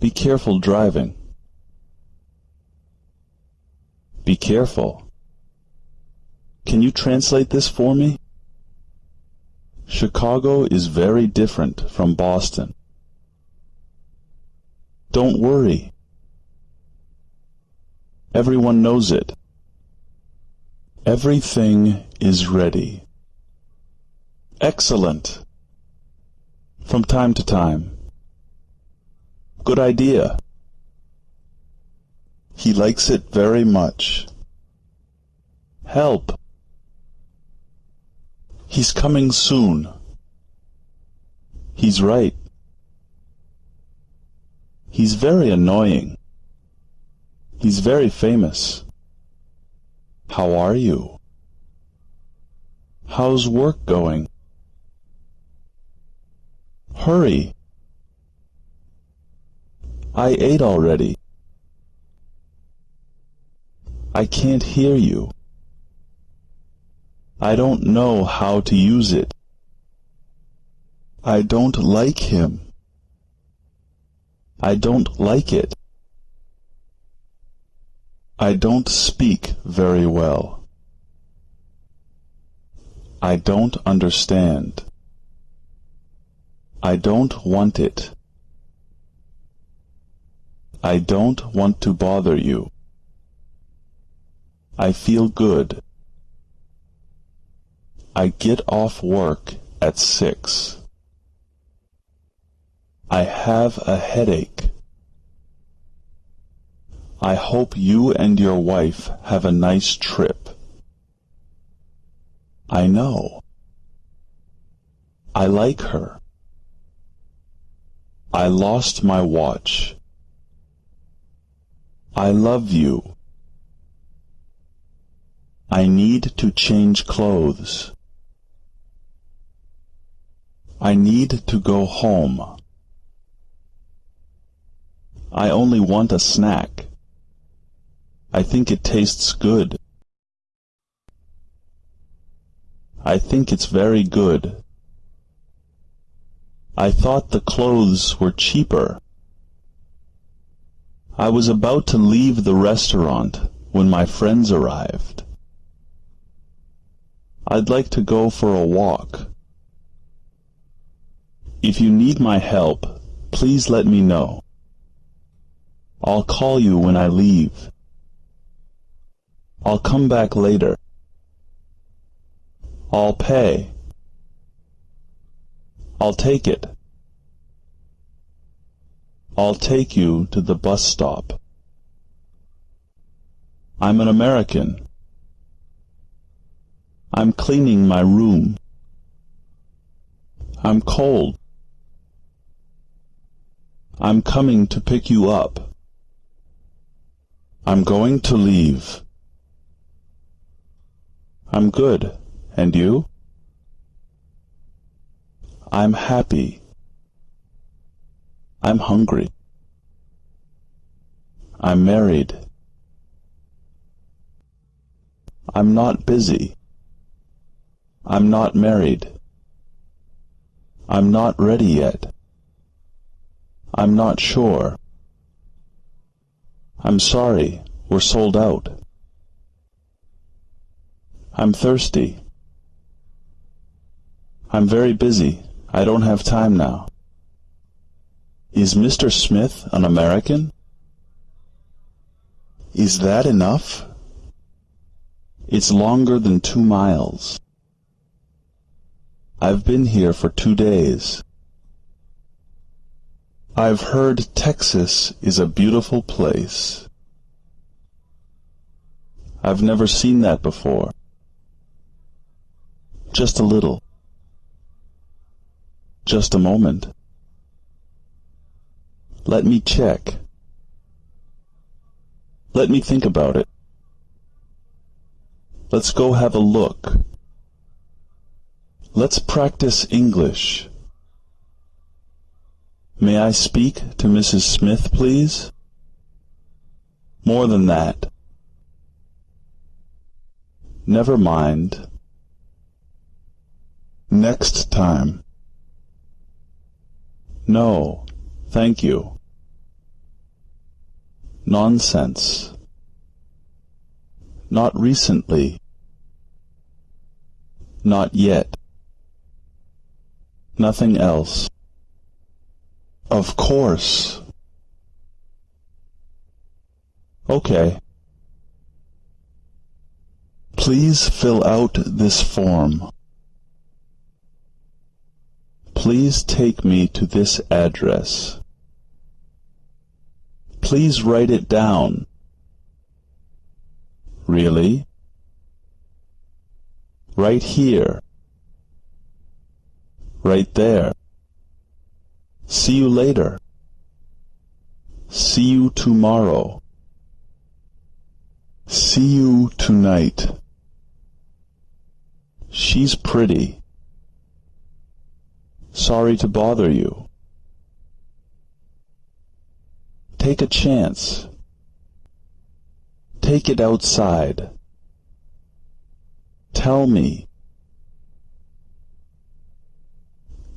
Be careful driving. Be careful. Can you translate this for me? Chicago is very different from Boston. Don't worry. Everyone knows it. Everything is ready. Excellent. From time to time. Good idea. He likes it very much. Help. He's coming soon. He's right. He's very annoying. He's very famous. How are you? How's work going? Hurry. I ate already. I can't hear you. I don't know how to use it. I don't like him. I don't like it. I don't speak very well. I don't understand. I don't want it. I don't want to bother you. I feel good. I get off work at six. I have a headache. I hope you and your wife have a nice trip. I know. I like her. I lost my watch. I love you. I need to change clothes. I need to go home. I only want a snack. I think it tastes good. I think it's very good. I thought the clothes were cheaper. I was about to leave the restaurant when my friends arrived. I'd like to go for a walk. If you need my help, please let me know. I'll call you when I leave. I'll come back later. I'll pay. I'll take it. I'll take you to the bus stop. I'm an American. I'm cleaning my room. I'm cold. I'm coming to pick you up. I'm going to leave. I'm good. And you? I'm happy. I'm hungry. I'm married. I'm not busy. I'm not married. I'm not ready yet. I'm not sure. I'm sorry, we're sold out. I'm thirsty. I'm very busy. I don't have time now. Is Mr. Smith an American? Is that enough? It's longer than two miles. I've been here for two days. I've heard Texas is a beautiful place. I've never seen that before. Just a little. Just a moment. Let me check. Let me think about it. Let's go have a look. Let's practice English. May I speak to Mrs. Smith, please? More than that. Never mind. Next time. No, thank you. Nonsense. Not recently. Not yet. Nothing else. Of course. Okay. Please fill out this form. Please take me to this address. Please write it down. Really? Right here. Right there. See you later. See you tomorrow. See you tonight. She's pretty. Sorry to bother you. Take a chance. Take it outside. Tell me.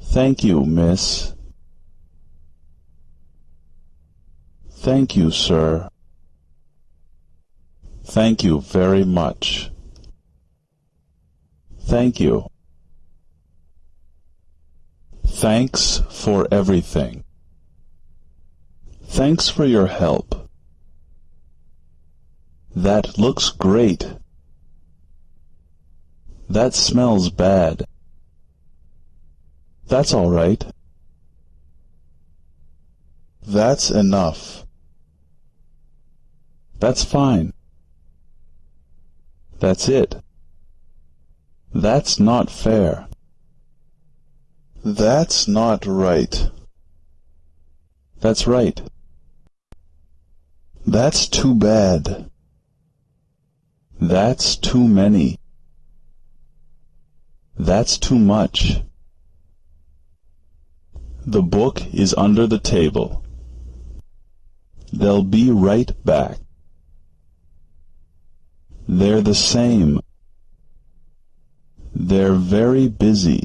Thank you, miss. Thank you, sir. Thank you very much. Thank you. Thanks for everything. Thanks for your help. That looks great. That smells bad. That's all right. That's enough. That's fine. That's it. That's not fair. That's not right. That's right. That's too bad. That's too many. That's too much. The book is under the table. They'll be right back. They're the same. They're very busy.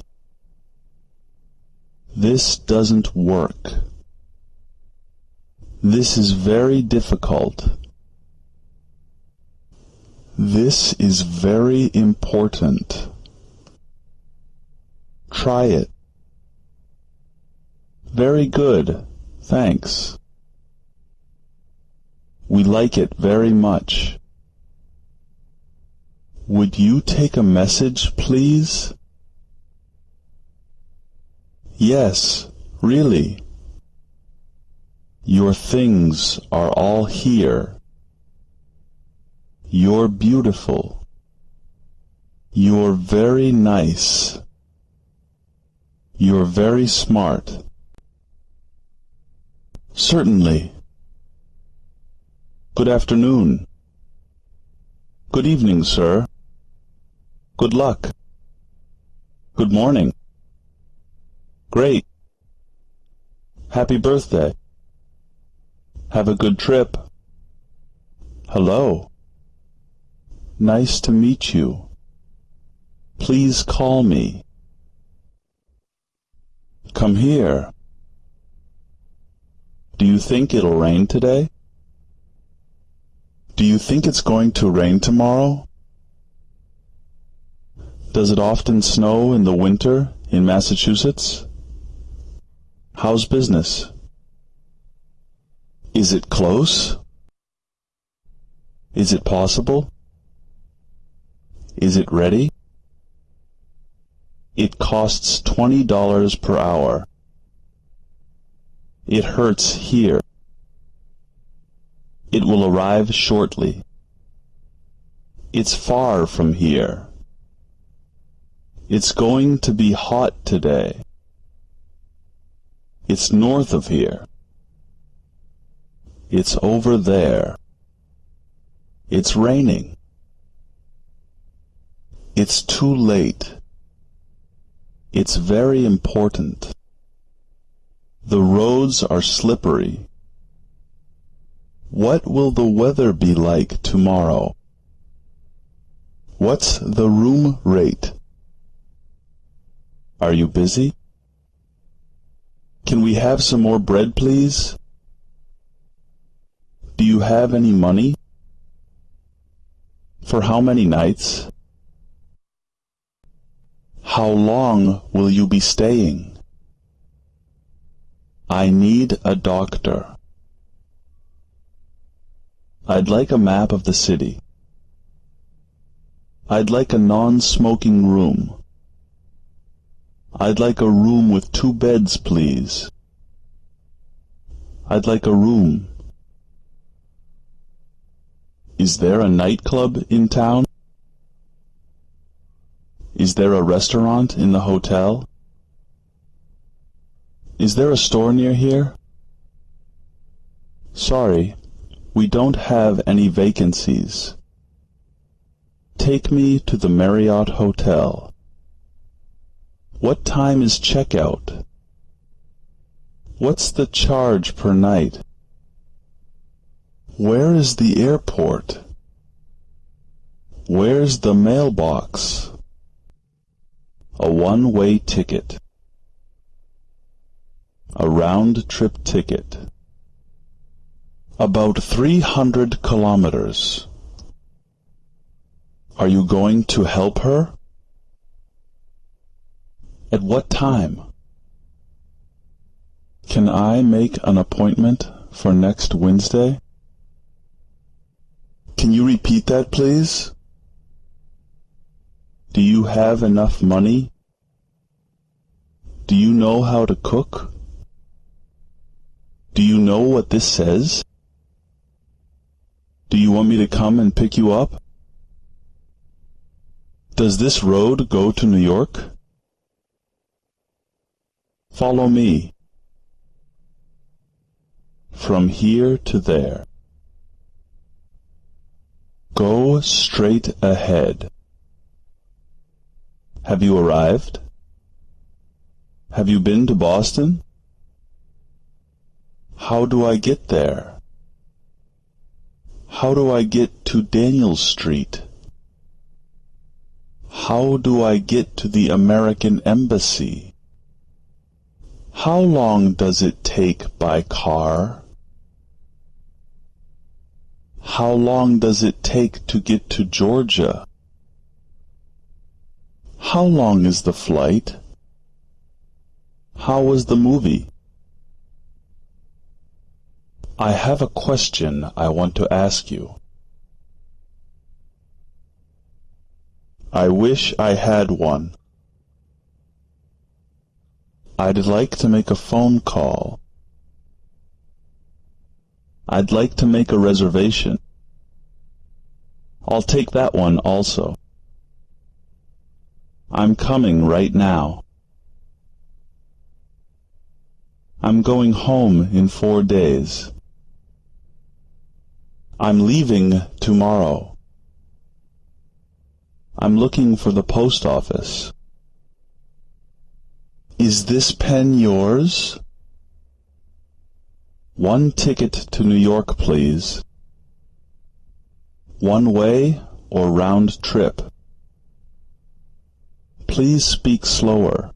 This doesn't work. This is very difficult. This is very important. Try it. Very good, thanks. We like it very much. Would you take a message, please? Yes, really. Your things are all here. You're beautiful. You're very nice. You're very smart. Certainly. Good afternoon. Good evening, sir. Good luck. Good morning. Great. Happy birthday. Have a good trip. Hello. Nice to meet you. Please call me. Come here. Do you think it'll rain today? Do you think it's going to rain tomorrow? Does it often snow in the winter in Massachusetts? How's business? Is it close? Is it possible? Is it ready? It costs twenty dollars per hour. It hurts here. It will arrive shortly. It's far from here. It's going to be hot today. It's north of here. It's over there. It's raining. It's too late. It's very important. The roads are slippery. What will the weather be like tomorrow? What's the room rate? Are you busy? Can we have some more bread, please? Do you have any money? For how many nights? How long will you be staying? I need a doctor. I'd like a map of the city. I'd like a non-smoking room. I'd like a room with two beds, please. I'd like a room. Is there a nightclub in town? Is there a restaurant in the hotel? Is there a store near here? Sorry, we don't have any vacancies. Take me to the Marriott Hotel. What time is checkout? What's the charge per night? Where is the airport? Where's the mailbox? A one-way ticket. A round-trip ticket. About three hundred kilometers. Are you going to help her? At what time? Can I make an appointment for next Wednesday? Can you repeat that, please? Do you have enough money? Do you know how to cook? Do you know what this says? Do you want me to come and pick you up? Does this road go to New York? Follow me. From here to there. Go straight ahead. Have you arrived? Have you been to Boston? How do I get there? How do I get to Daniel Street? How do I get to the American Embassy? How long does it take by car? How long does it take to get to Georgia? How long is the flight? How was the movie? I have a question I want to ask you. I wish I had one. I'd like to make a phone call. I'd like to make a reservation. I'll take that one also. I'm coming right now. I'm going home in four days. I'm leaving tomorrow. I'm looking for the post office. Is this pen yours? One ticket to New York, please. One way or round trip? Please speak slower.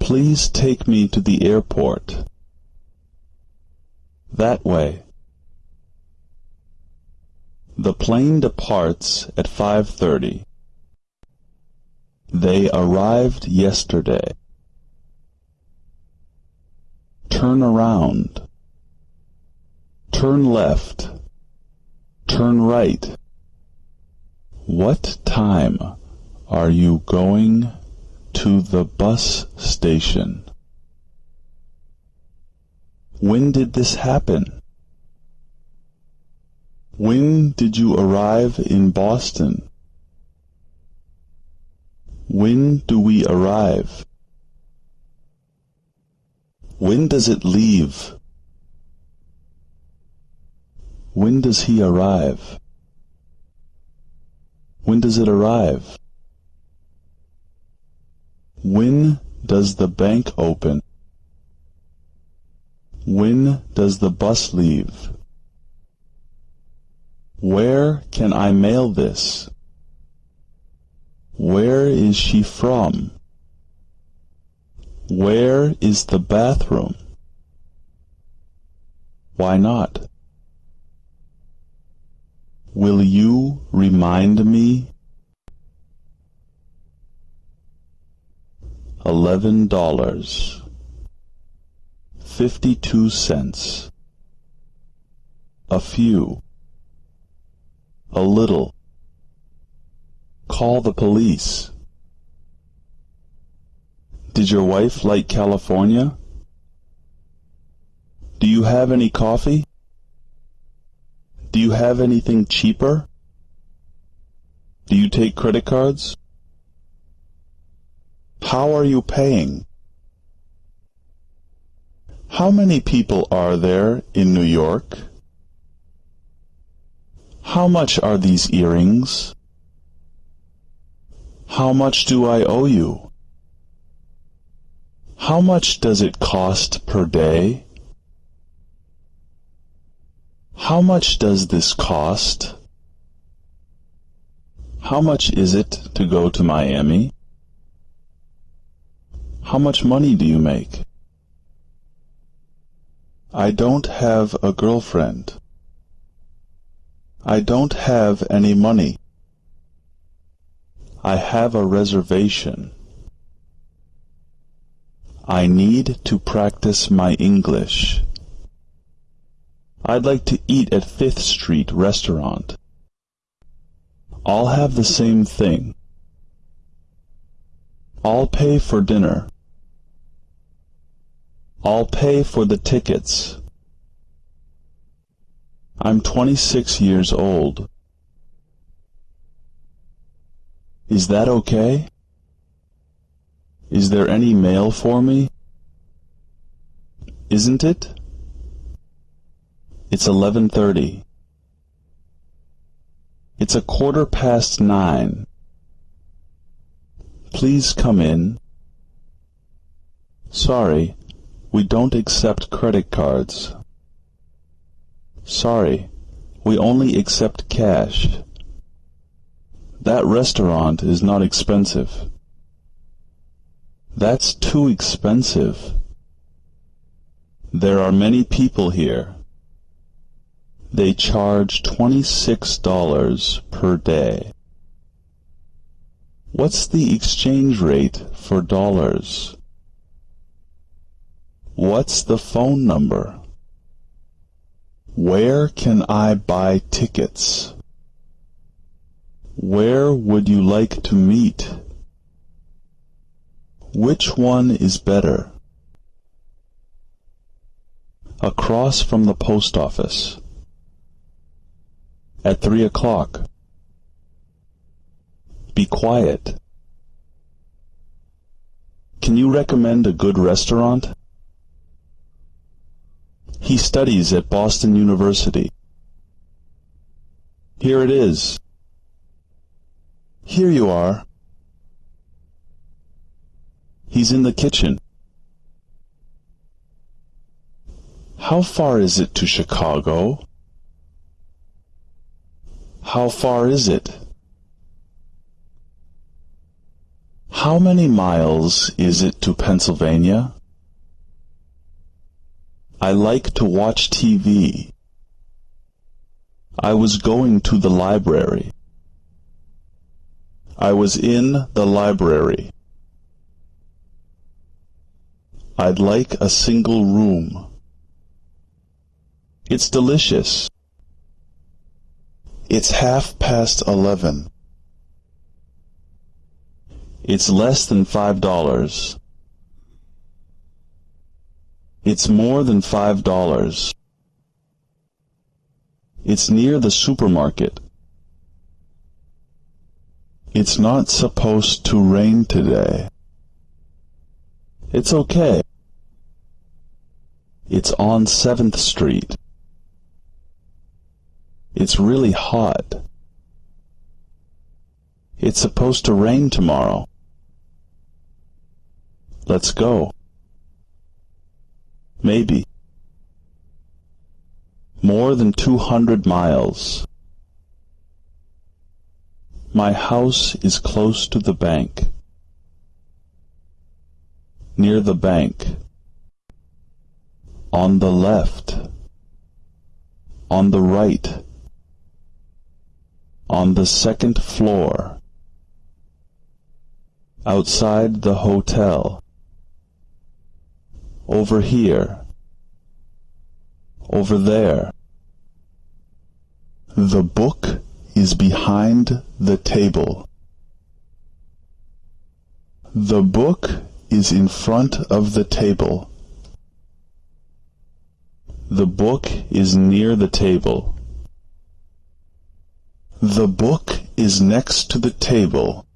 Please take me to the airport. That way. The plane departs at 5.30. They arrived yesterday. Turn around. Turn left. Turn right. What time are you going to the bus station? When did this happen? When did you arrive in Boston? When do we arrive? When does it leave? When does he arrive? When does it arrive? When does the bank open? When does the bus leave? Where can I mail this? Where is she from? Where is the bathroom? Why not? Will you remind me? Eleven dollars. Fifty-two cents. A few. A little. Call the police. Did your wife like California? Do you have any coffee? Do you have anything cheaper? Do you take credit cards? How are you paying? How many people are there in New York? How much are these earrings? How much do I owe you? How much does it cost per day? How much does this cost? How much is it to go to Miami? How much money do you make? I don't have a girlfriend. I don't have any money. I have a reservation. I need to practice my English. I'd like to eat at Fifth Street Restaurant. I'll have the same thing. I'll pay for dinner. I'll pay for the tickets. I'm twenty-six years old. Is that okay? Is there any mail for me? Isn't it? It's eleven thirty. It's a quarter past nine. Please come in. Sorry, we don't accept credit cards. Sorry, we only accept cash. That restaurant is not expensive. That's too expensive. There are many people here. They charge twenty-six dollars per day. What's the exchange rate for dollars? What's the phone number? Where can I buy tickets? Where would you like to meet? Which one is better? Across from the post office. At three o'clock. Be quiet. Can you recommend a good restaurant? He studies at Boston University. Here it is. Here you are. He's in the kitchen. How far is it to Chicago? How far is it? How many miles is it to Pennsylvania? I like to watch TV. I was going to the library. I was in the library. I'd like a single room. It's delicious. It's half past eleven. It's less than five dollars. It's more than five dollars. It's near the supermarket. It's not supposed to rain today. It's okay. It's on 7th Street. It's really hot. It's supposed to rain tomorrow. Let's go. Maybe. More than two hundred miles. My house is close to the bank. Near the bank. On the left. on the right. On the second floor. Outside the hotel. Over here. Over there. The book is behind the table. The book is in front of the table. The book is near the table. The book is next to the table.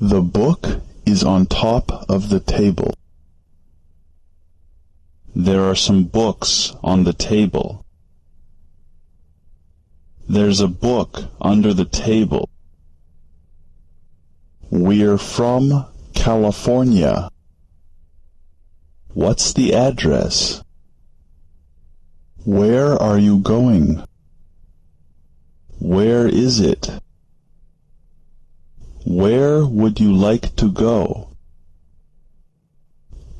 The book is on top of the table. There are some books on the table. There's a book under the table. We're from California. What's the address? Where are you going? Where is it? Where would you like to go?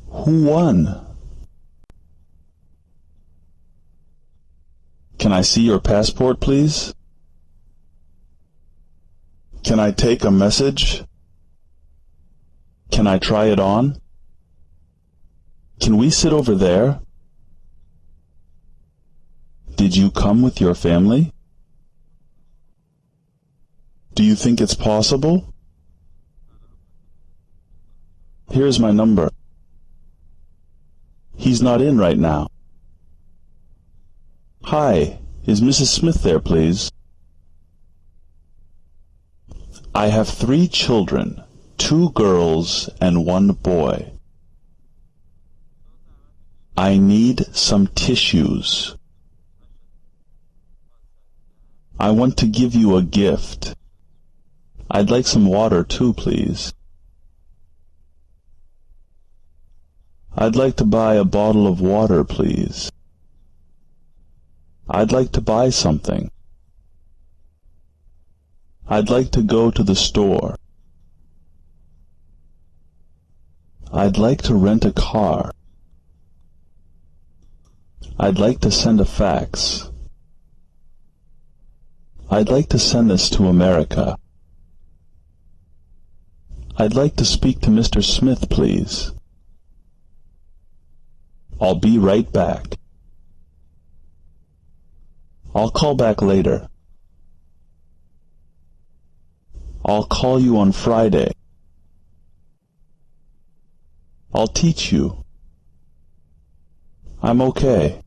Who won? Can I see your passport, please? Can I take a message? Can I try it on? Can we sit over there? Did you come with your family? Do you think it's possible? Here's my number. He's not in right now. Hi, is Mrs. Smith there, please? I have three children, two girls and one boy. I need some tissues. I want to give you a gift. I'd like some water too, please. I'd like to buy a bottle of water, please. I'd like to buy something. I'd like to go to the store. I'd like to rent a car. I'd like to send a fax. I'd like to send this to America. I'd like to speak to Mr. Smith, please. I'll be right back. I'll call back later. I'll call you on Friday. I'll teach you. I'm okay.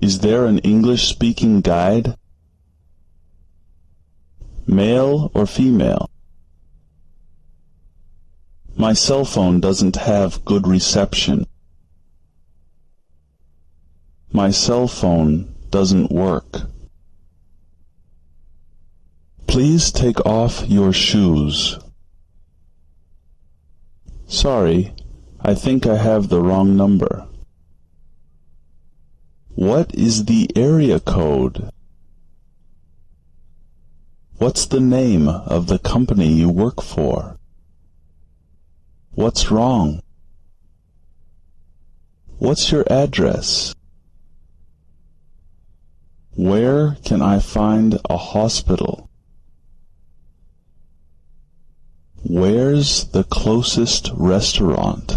Is there an English-speaking guide? Male or female? My cell phone doesn't have good reception. My cell phone doesn't work. Please take off your shoes. Sorry, I think I have the wrong number. What is the area code? What's the name of the company you work for? What's wrong? What's your address? Where can I find a hospital? Where's the closest restaurant?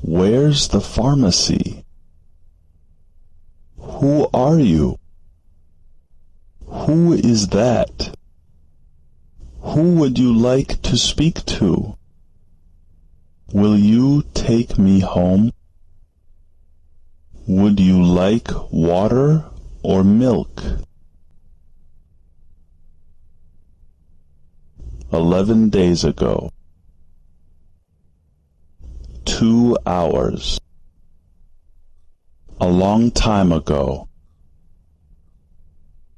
Where's the pharmacy? Who are you? Who is that? Who would you like to speak to? Will you take me home? Would you like water or milk? Eleven days ago. Two hours. A long time ago.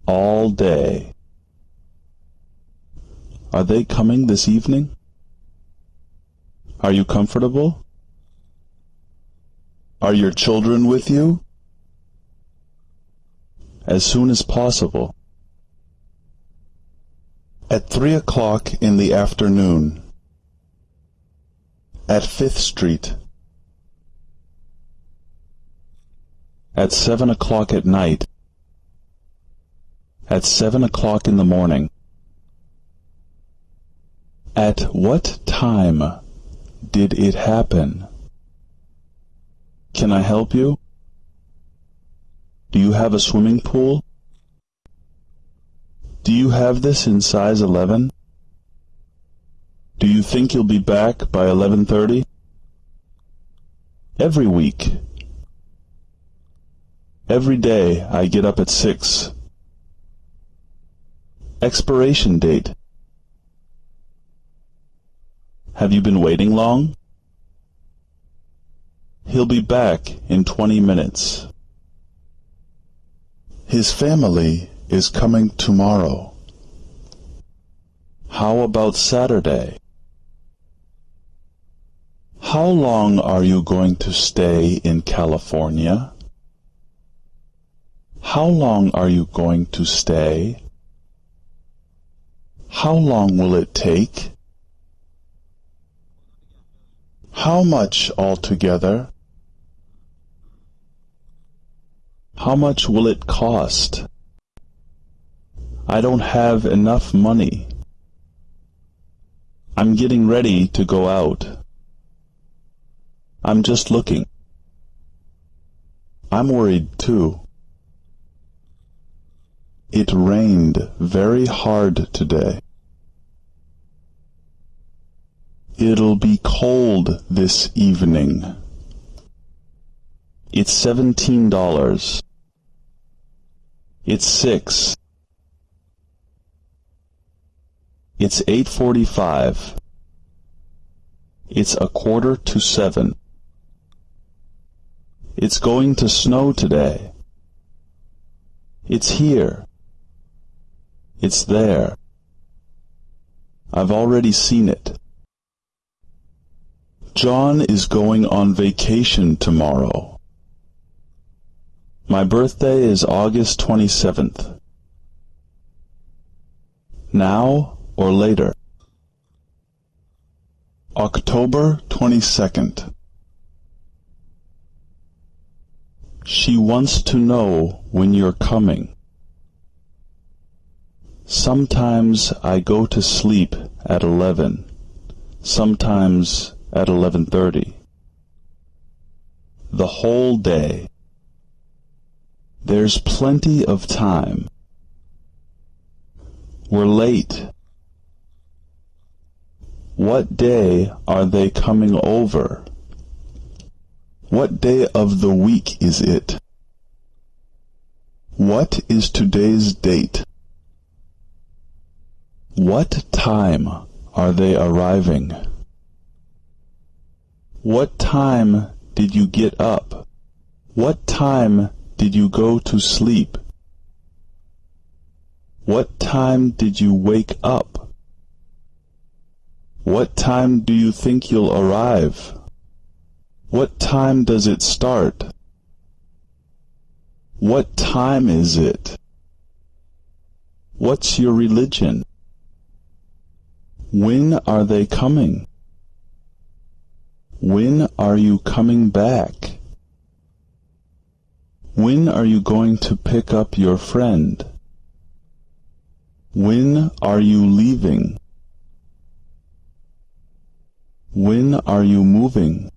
All day. Are they coming this evening? Are you comfortable? Are your children with you? As soon as possible. At three o'clock in the afternoon. At Fifth Street. At seven o'clock at night. At seven o'clock in the morning. At what time did it happen? Can I help you? Do you have a swimming pool? Do you have this in size 11? Do you think you'll be back by 11.30? Every week. Every day I get up at 6. Expiration date. Have you been waiting long? He'll be back in 20 minutes. His family is coming tomorrow. How about Saturday? How long are you going to stay in California? How long are you going to stay? How long will it take? How much altogether? How much will it cost? I don't have enough money. I'm getting ready to go out. I'm just looking. I'm worried too. It rained very hard today. It'll be cold this evening. It's seventeen dollars. It's six. It's eight forty-five. It's a quarter to seven. It's going to snow today. It's here. It's there. I've already seen it. John is going on vacation tomorrow. My birthday is August 27th. Now or later? October 22nd. She wants to know when you're coming. Sometimes I go to sleep at eleven, sometimes at eleven thirty. The whole day. There's plenty of time. We're late. What day are they coming over? What day of the week is it? What is today's date? What time are they arriving? What time did you get up? What time did you go to sleep? What time did you wake up? What time do you think you'll arrive? What time does it start? What time is it? What's your religion? When are they coming? When are you coming back? When are you going to pick up your friend? When are you leaving? When are you moving?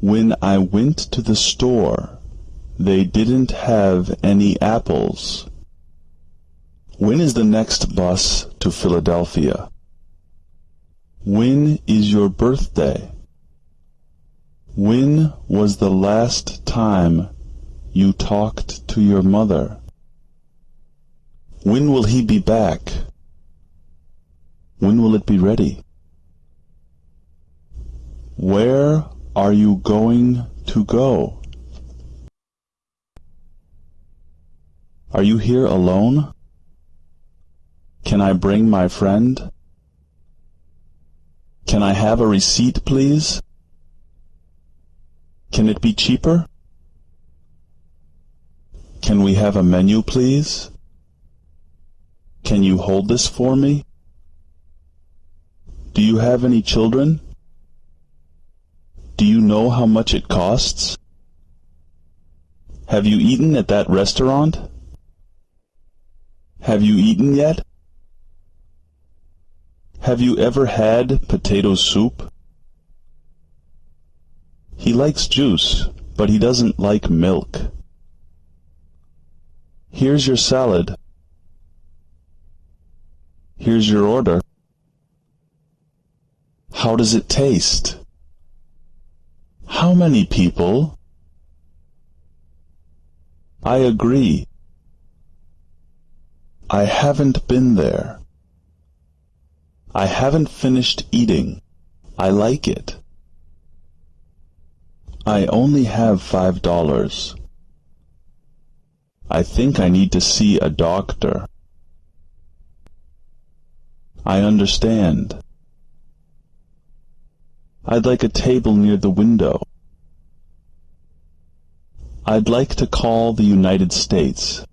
When I went to the store, they didn't have any apples. When is the next bus to Philadelphia? When is your birthday? When was the last time you talked to your mother? When will he be back? When will it be ready? Where are you going to go? Are you here alone? Can I bring my friend? Can I have a receipt, please? Can it be cheaper? Can we have a menu, please? Can you hold this for me? Do you have any children? Do you know how much it costs? Have you eaten at that restaurant? Have you eaten yet? Have you ever had potato soup? He likes juice, but he doesn't like milk. Here's your salad. Here's your order. How does it taste? How many people? I agree. I haven't been there. I haven't finished eating. I like it. I only have five dollars. I think I need to see a doctor. I understand. I'd like a table near the window. I'd like to call the United States.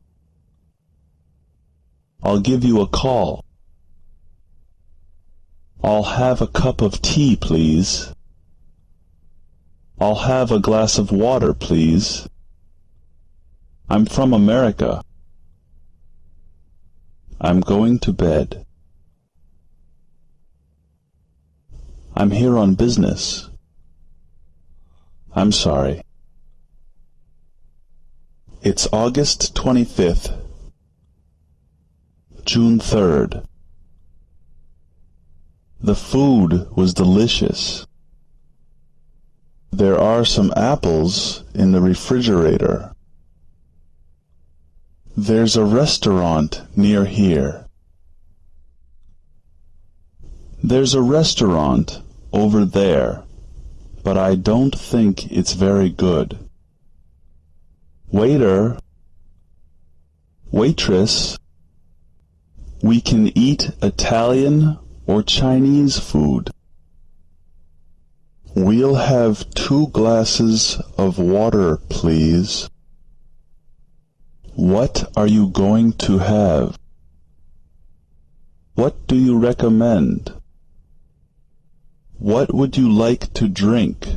I'll give you a call. I'll have a cup of tea, please. I'll have a glass of water, please. I'm from America. I'm going to bed. I'm here on business. I'm sorry. It's August 25th. June 3rd. The food was delicious. There are some apples in the refrigerator. There's a restaurant near here. There's a restaurant over there, but I don't think it's very good. Waiter, waitress, we can eat Italian or Chinese food. We'll have two glasses of water, please. What are you going to have? What do you recommend? What would you like to drink?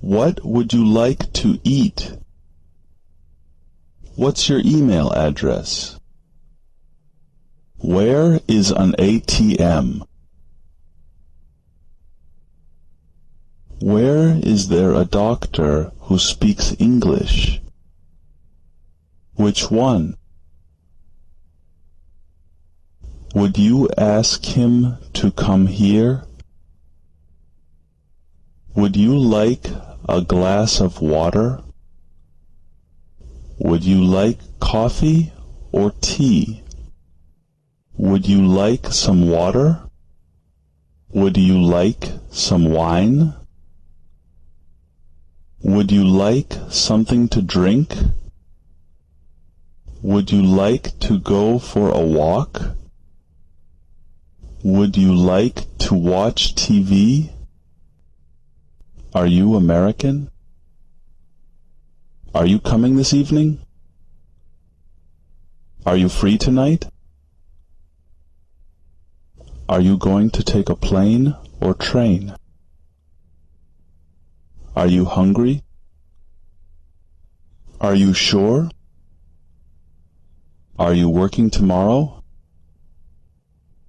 What would you like to eat? What's your email address? Where is an ATM? Where is there a doctor who speaks English? Which one? Would you ask him to come here? Would you like a glass of water? Would you like coffee or tea? Would you like some water? Would you like some wine? Would you like something to drink? Would you like to go for a walk? Would you like to watch TV? Are you American? Are you coming this evening? Are you free tonight? Are you going to take a plane or train? Are you hungry? Are you sure? Are you working tomorrow?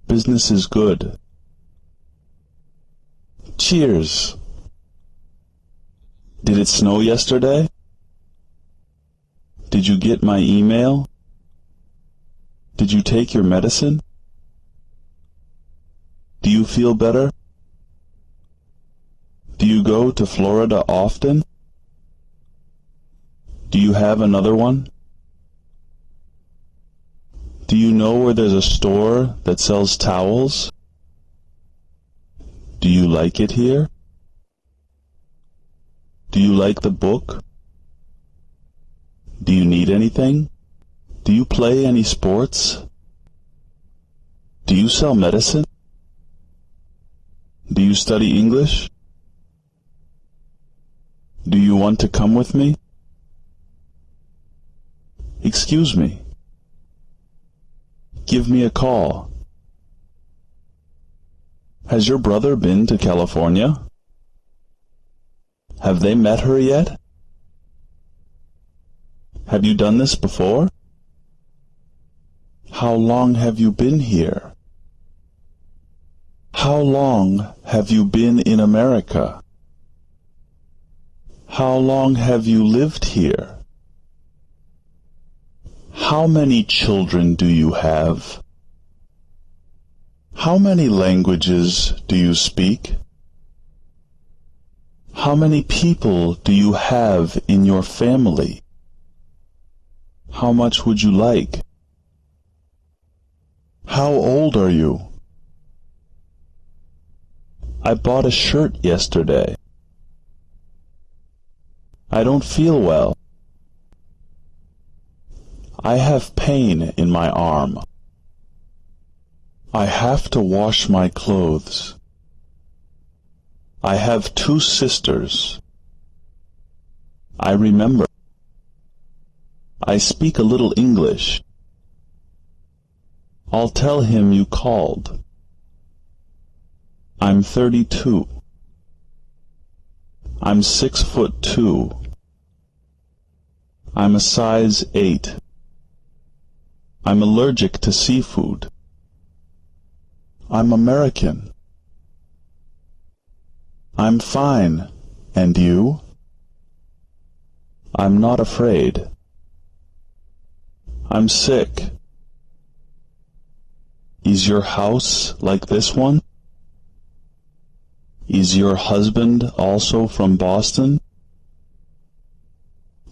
Business is good. Cheers! Did it snow yesterday? Did you get my email? Did you take your medicine? Do you feel better? Do you go to Florida often? Do you have another one? Do you know where there's a store that sells towels? Do you like it here? Do you like the book? Do you need anything? Do you play any sports? Do you sell medicine? Do you study English? Do you want to come with me? Excuse me. Give me a call. Has your brother been to California? Have they met her yet? Have you done this before? How long have you been here? How long have you been in America? How long have you lived here? How many children do you have? How many languages do you speak? How many people do you have in your family? How much would you like? How old are you? I bought a shirt yesterday. I don't feel well. I have pain in my arm. I have to wash my clothes. I have two sisters. I remember. I speak a little English. I'll tell him you called. I'm thirty-two. I'm six foot two. I'm a size eight. I'm allergic to seafood. I'm American. I'm fine. And you? I'm not afraid. I'm sick. Is your house like this one? Is your husband also from Boston?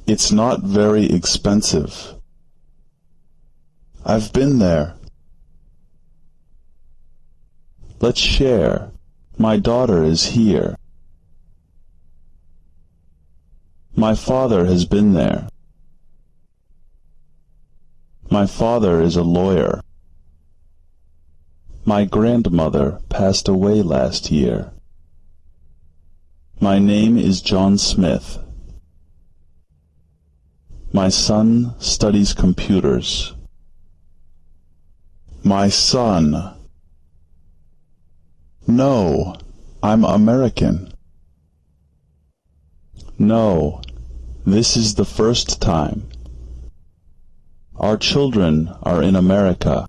It's not very expensive. I've been there. Let's share. My daughter is here. My father has been there. My father is a lawyer. My grandmother passed away last year. My name is John Smith. My son studies computers. My son. No, I'm American. No, this is the first time. Our children are in America.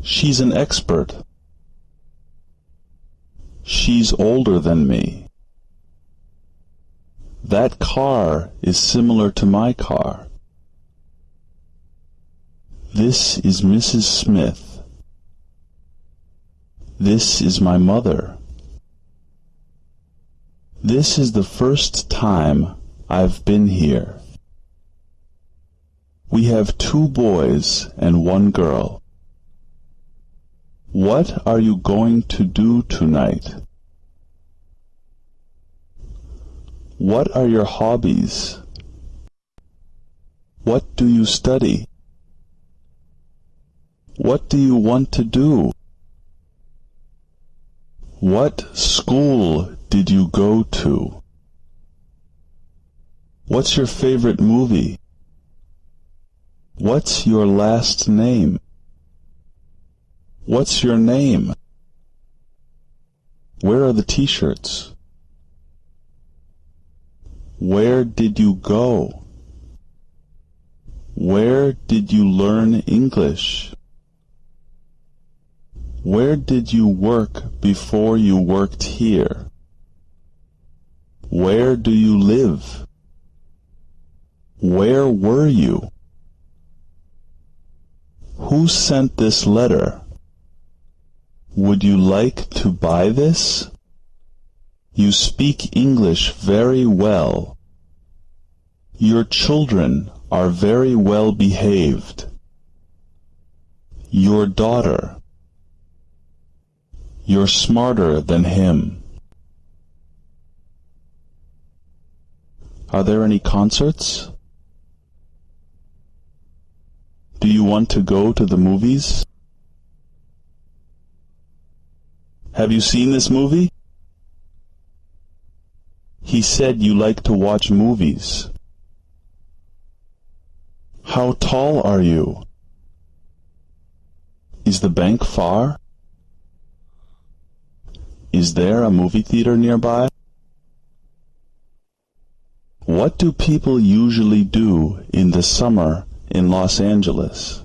She's an expert. She's older than me. That car is similar to my car. This is Mrs. Smith. This is my mother. This is the first time I've been here. We have two boys and one girl. What are you going to do tonight? What are your hobbies? What do you study? What do you want to do? What school did you go to? What's your favorite movie? What's your last name? What's your name? Where are the t-shirts? Where did you go? Where did you learn English? Where did you work before you worked here? Where do you live? Where were you? Who sent this letter? Would you like to buy this? You speak English very well. Your children are very well behaved. Your daughter you're smarter than him. Are there any concerts? Do you want to go to the movies? Have you seen this movie? He said you like to watch movies. How tall are you? Is the bank far? Is there a movie theater nearby? What do people usually do in the summer in Los Angeles?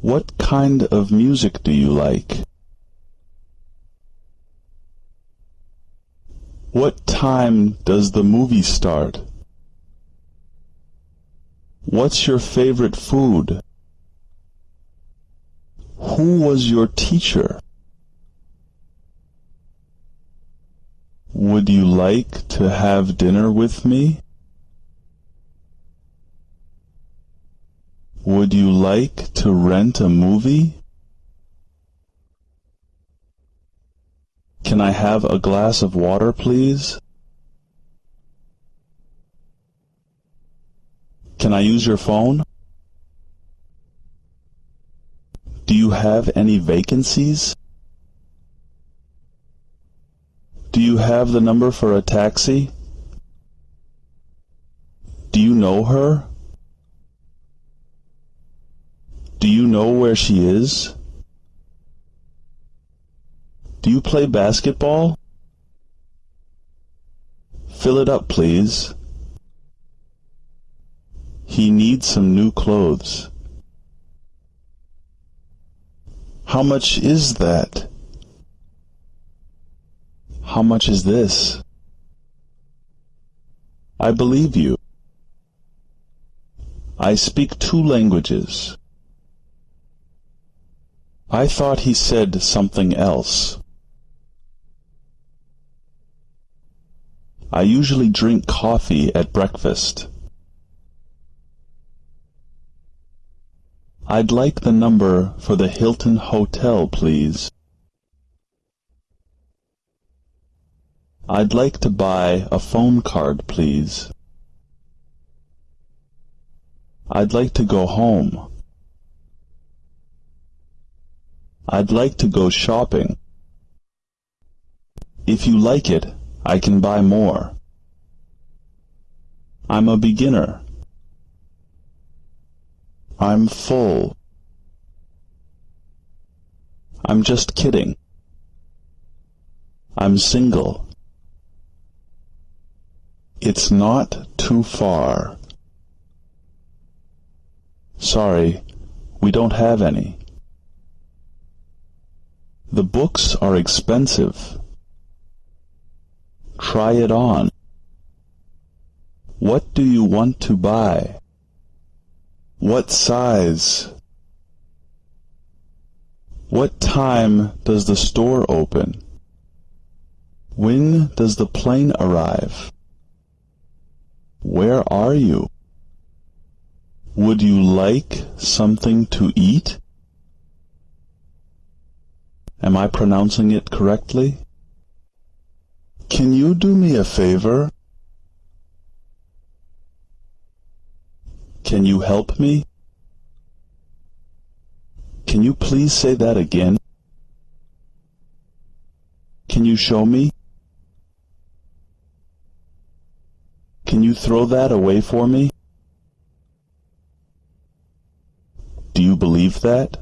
What kind of music do you like? What time does the movie start? What's your favorite food? Who was your teacher? Would you like to have dinner with me? Would you like to rent a movie? Can I have a glass of water, please? Can I use your phone? Do you have any vacancies? Do you have the number for a taxi? Do you know her? Do you know where she is? Do you play basketball? Fill it up, please. He needs some new clothes. How much is that? How much is this? I believe you. I speak two languages. I thought he said something else. I usually drink coffee at breakfast. I'd like the number for the Hilton Hotel, please. I'd like to buy a phone card, please. I'd like to go home. I'd like to go shopping. If you like it, I can buy more. I'm a beginner. I'm full. I'm just kidding. I'm single. It's not too far. Sorry, we don't have any. The books are expensive. Try it on. What do you want to buy? What size? What time does the store open? When does the plane arrive? Where are you? Would you like something to eat? Am I pronouncing it correctly? Can you do me a favor? Can you help me? Can you please say that again? Can you show me? Can you throw that away for me? Do you believe that?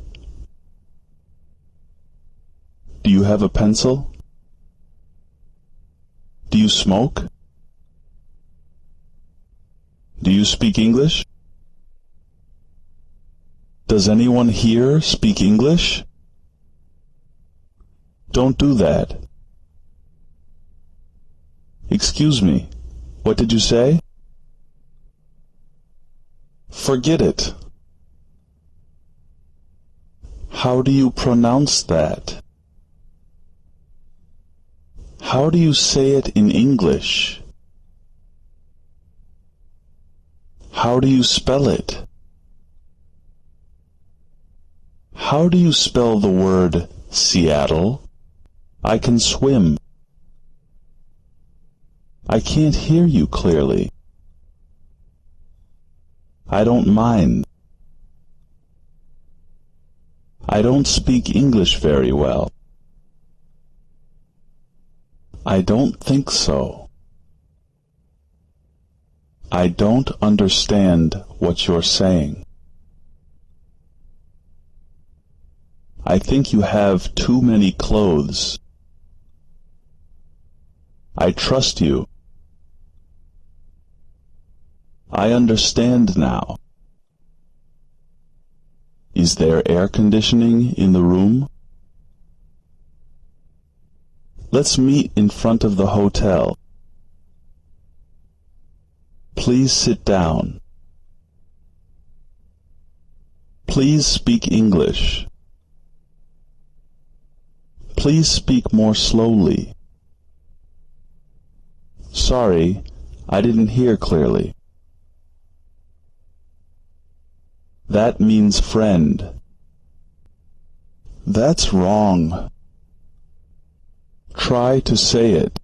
Do you have a pencil? Do you smoke? Do you speak English? Does anyone here speak English? Don't do that. Excuse me, what did you say? Forget it. How do you pronounce that? How do you say it in English? How do you spell it? How do you spell the word Seattle? I can swim. I can't hear you clearly. I don't mind. I don't speak English very well. I don't think so. I don't understand what you're saying. I think you have too many clothes. I trust you. I understand now. Is there air conditioning in the room? Let's meet in front of the hotel. Please sit down. Please speak English. Please speak more slowly. Sorry, I didn't hear clearly. That means friend. That's wrong. Try to say it.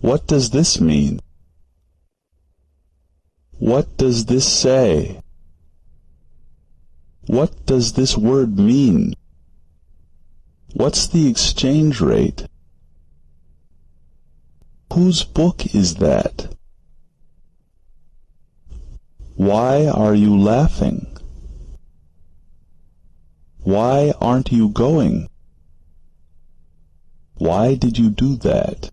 What does this mean? What does this say? What does this word mean? What's the exchange rate? Whose book is that? Why are you laughing? Why aren't you going? Why did you do that?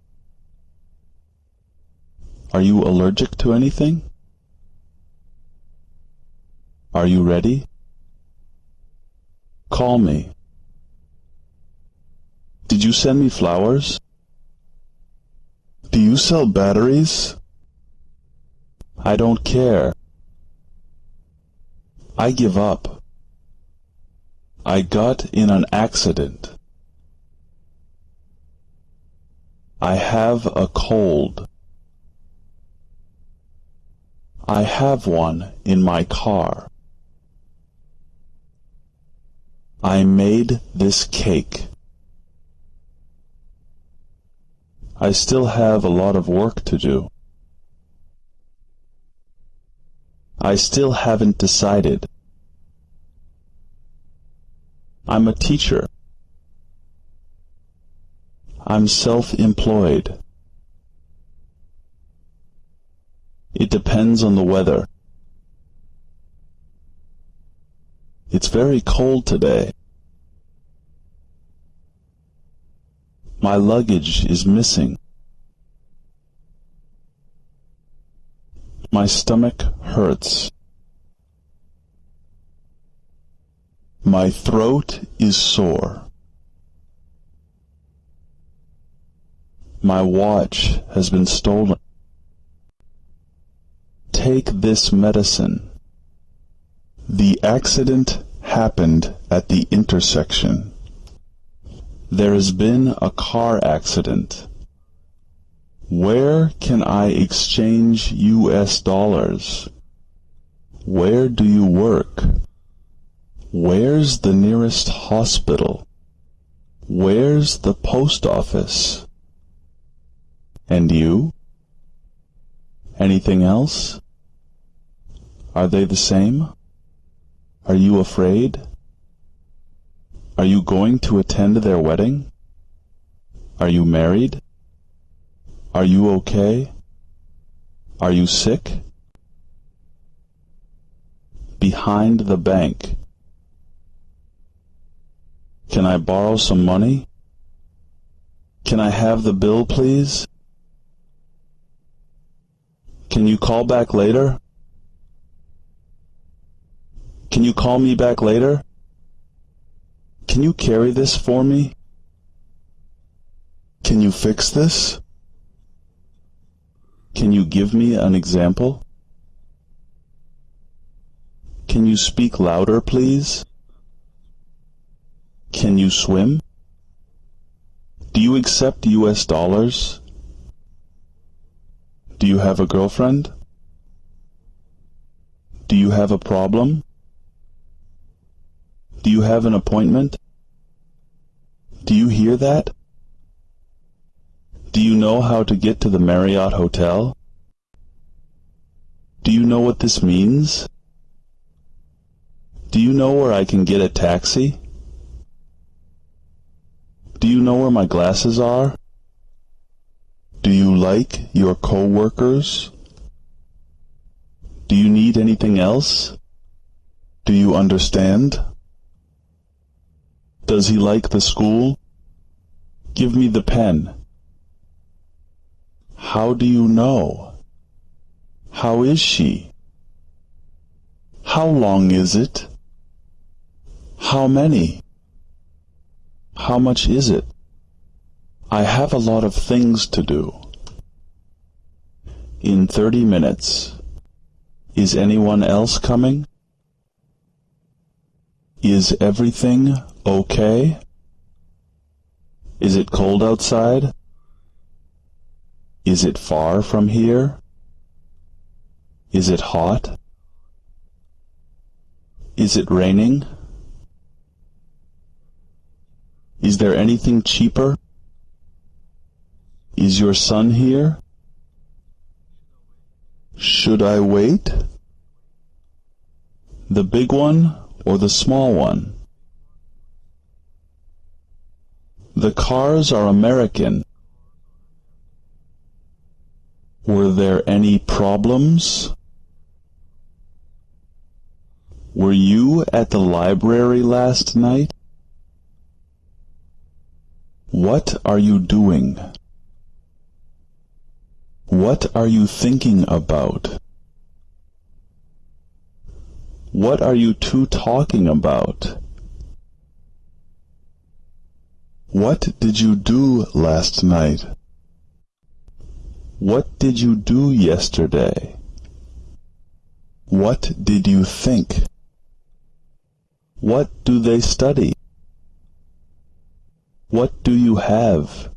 Are you allergic to anything? Are you ready? Call me. Did you send me flowers? Do you sell batteries? I don't care. I give up. I got in an accident. I have a cold. I have one in my car. I made this cake. I still have a lot of work to do. I still haven't decided. I'm a teacher. I'm self-employed. It depends on the weather. It's very cold today. My luggage is missing. My stomach hurts. My throat is sore. My watch has been stolen. Take this medicine. The accident happened at the intersection. There has been a car accident. Where can I exchange U.S. dollars? Where do you work? Where's the nearest hospital? Where's the post office? And you? Anything else? Are they the same? Are you afraid? Are you going to attend their wedding? Are you married? Are you okay? Are you sick? Behind the bank. Can I borrow some money? Can I have the bill, please? Can you call back later? Can you call me back later? Can you carry this for me? Can you fix this? Can you give me an example? Can you speak louder, please? Can you swim? Do you accept U.S. dollars? Do you have a girlfriend? Do you have a problem? Do you have an appointment? Do you hear that? Do you know how to get to the Marriott Hotel? Do you know what this means? Do you know where I can get a taxi? Do you know where my glasses are? Do you like your co-workers? Do you need anything else? Do you understand? Does he like the school? Give me the pen. How do you know? How is she? How long is it? How many? How much is it? I have a lot of things to do. In thirty minutes. Is anyone else coming? Is everything okay? Is it cold outside? Is it far from here? Is it hot? Is it raining? Is there anything cheaper? Is your son here? Should I wait? The big one or the small one? The cars are American. Were there any problems? Were you at the library last night? What are you doing? What are you thinking about? What are you two talking about? What did you do last night? What did you do yesterday? What did you think? What do they study? What do you have?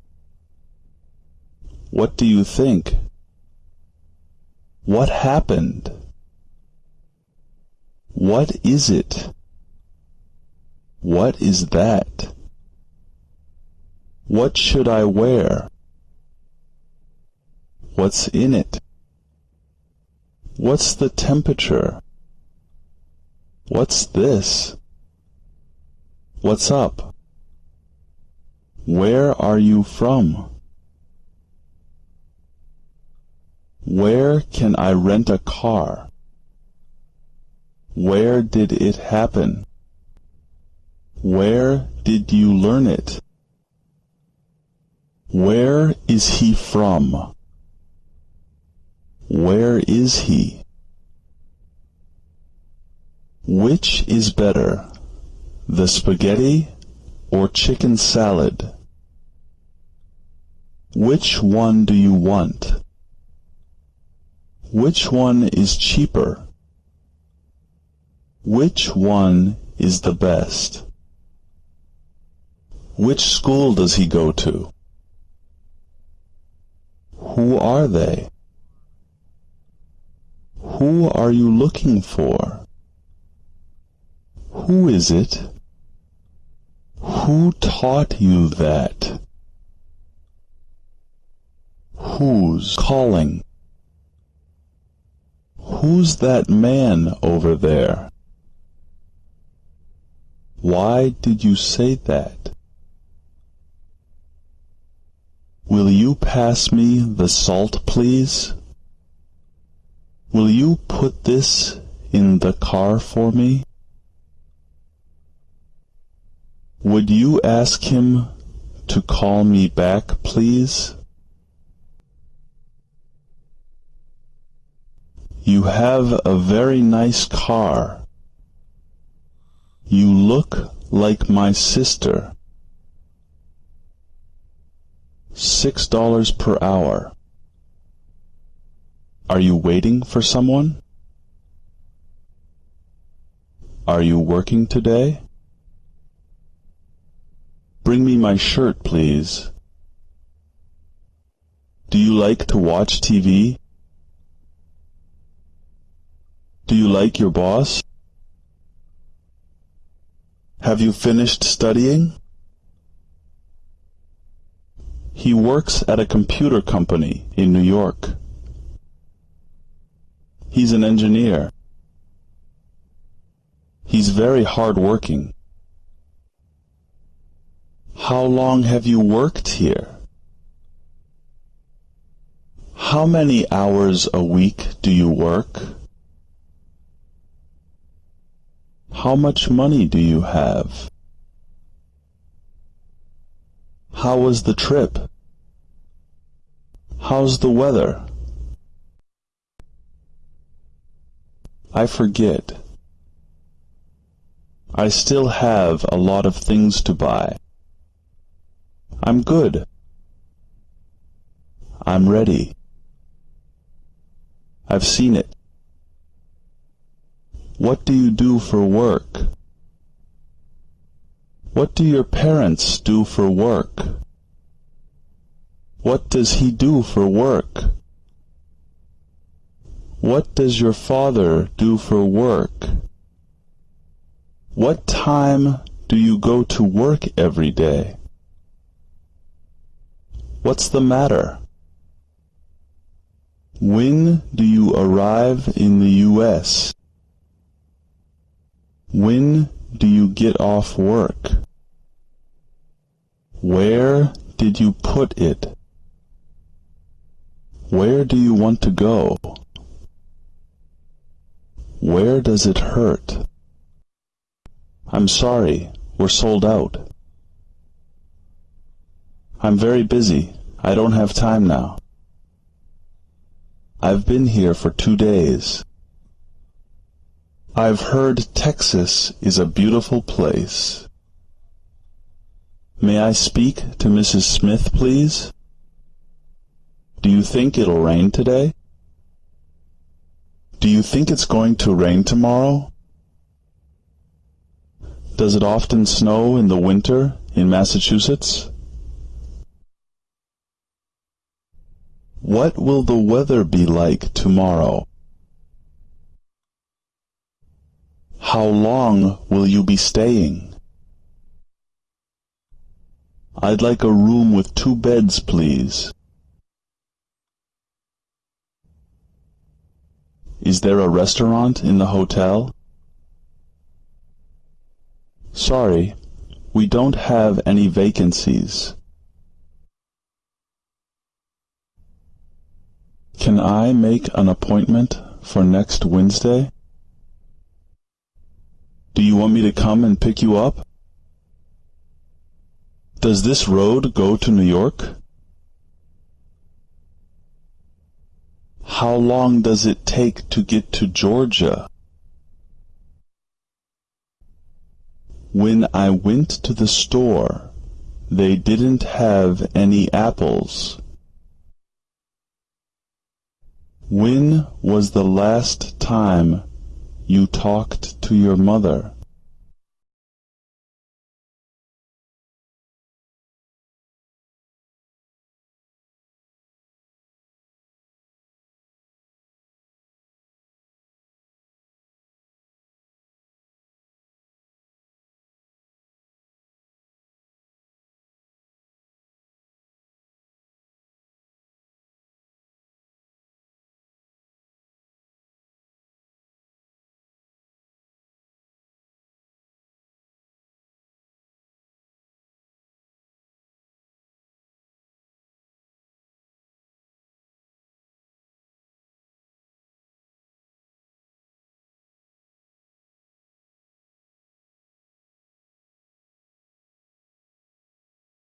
What do you think? What happened? What is it? What is that? What should I wear? What's in it? What's the temperature? What's this? What's up? Where are you from? Where can I rent a car? Where did it happen? Where did you learn it? Where is he from? Where is he? Which is better, the spaghetti or chicken salad? Which one do you want? Which one is cheaper? Which one is the best? Which school does he go to? Who are they? Who are you looking for? Who is it? Who taught you that? Who's calling? Who's that man over there? Why did you say that? Will you pass me the salt, please? Will you put this in the car for me? Would you ask him to call me back, please? You have a very nice car. You look like my sister. Six dollars per hour. Are you waiting for someone? Are you working today? Bring me my shirt, please. Do you like to watch TV? Do you like your boss? Have you finished studying? He works at a computer company in New York. He's an engineer. He's very hard-working. How long have you worked here? How many hours a week do you work? How much money do you have? How was the trip? How's the weather? I forget. I still have a lot of things to buy. I'm good. I'm ready. I've seen it. What do you do for work? What do your parents do for work? What does he do for work? What does your father do for work? What time do you go to work every day? What's the matter? When do you arrive in the U.S.? When do you get off work? Where did you put it? Where do you want to go? Where does it hurt? I'm sorry, we're sold out. I'm very busy. I don't have time now. I've been here for two days. I've heard Texas is a beautiful place. May I speak to Mrs. Smith, please? Do you think it'll rain today? Do you think it's going to rain tomorrow? Does it often snow in the winter in Massachusetts? What will the weather be like tomorrow? How long will you be staying? I'd like a room with two beds, please. Is there a restaurant in the hotel? Sorry, we don't have any vacancies. Can I make an appointment for next Wednesday? Do you want me to come and pick you up? Does this road go to New York? How long does it take to get to Georgia? When I went to the store, they didn't have any apples. When was the last time you talked to your mother?